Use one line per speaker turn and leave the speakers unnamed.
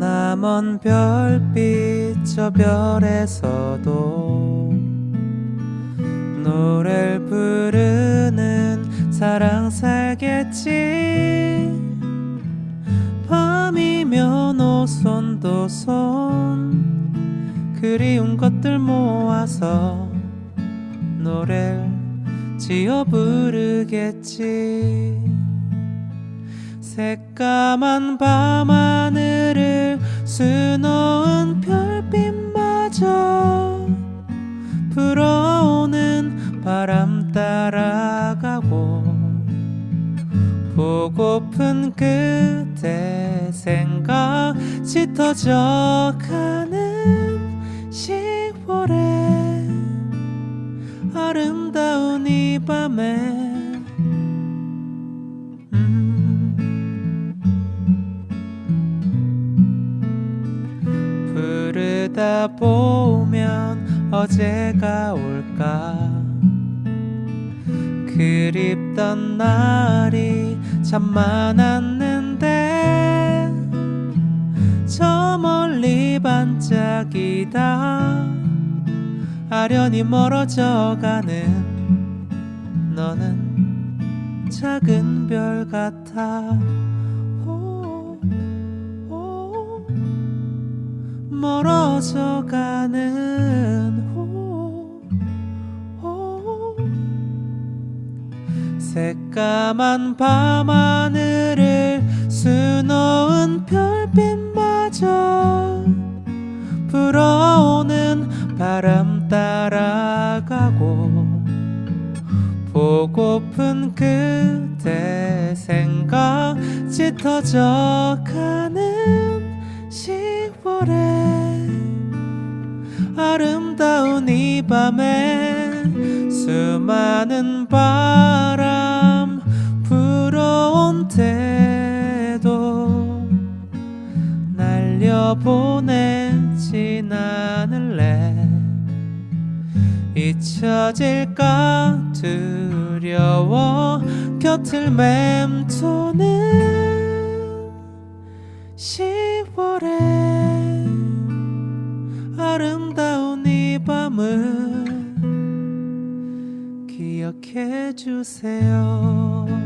먼 별빛 저 별에서도 노래를 부르는 사랑 살겠지? 밤이면 오손도 손 그리운 것들 모아서 노래를 지어 부르겠지. 새까만 밤하늘을 수놓은 별빛마저 불어오는 바람 따라가고 보고픈 그대 생각 짙어져 가는 10월에 아름다운 이 밤에 부르다 보면 어제가 올까? 그립던 날이 참 많았는데 저 멀리 반짝이다. 아련히 멀어져 가는 너는 작은 별 같아. 멀어 져 가는 오, 오. 새까만 밤하늘을 수놓은 별빛마저 불어오는 바람 따라가고 보고픈 그대 생각 짙어져 가는 10월에 아름다운 이 밤에 수많은 바람 불어온 태도 날려보내진 않을래 잊혀질까 두려워 곁을 맴도는 10월에 이 밤을 기억해 주세요.